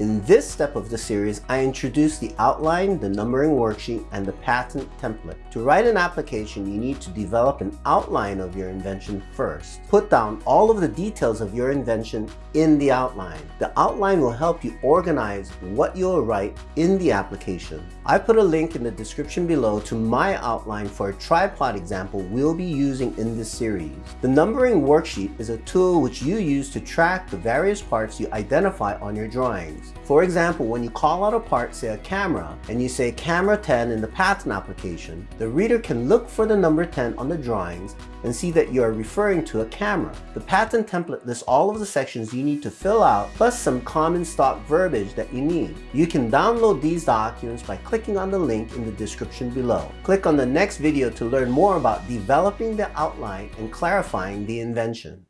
In this step of the series, I introduce the outline, the numbering worksheet, and the patent template. To write an application, you need to develop an outline of your invention first. Put down all of the details of your invention in the outline. The outline will help you organize what you'll write in the application. I put a link in the description below to my outline for a tripod example we'll be using in this series. The numbering worksheet is a tool which you use to track the various parts you identify on your drawings. For example, when you call out a part, say a camera, and you say camera 10 in the patent application, the reader can look for the number 10 on the drawings and see that you are referring to a camera. The patent template lists all of the sections you need to fill out, plus some common stock verbiage that you need. You can download these documents by clicking on the link in the description below. Click on the next video to learn more about developing the outline and clarifying the invention.